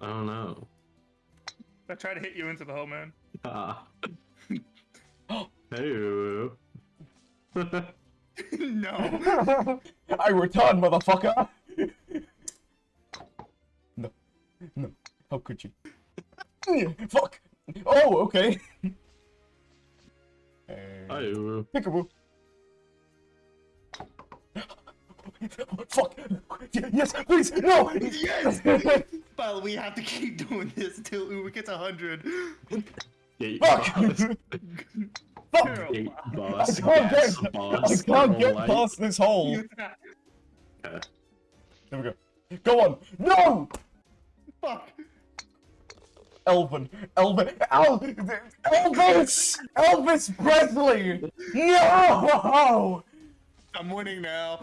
I don't know. I tried to hit you into the hole, man. Ah. Oh. hey. no. I return, motherfucker! no. No. How could you? Fuck! Oh, okay. Uh, Hey. Peekaboo. Fuck! Yes, please, no! Yes! But we have to keep doing this until Uber gets 100. Gate Fuck! boss. Fuck! Gate I boss. can't gas get, I can't get light. past this hole. Okay. There we go. Go on. No! Fuck. Elvin. Elvin. El Elvis! Elvis Presley! No! I'm winning now.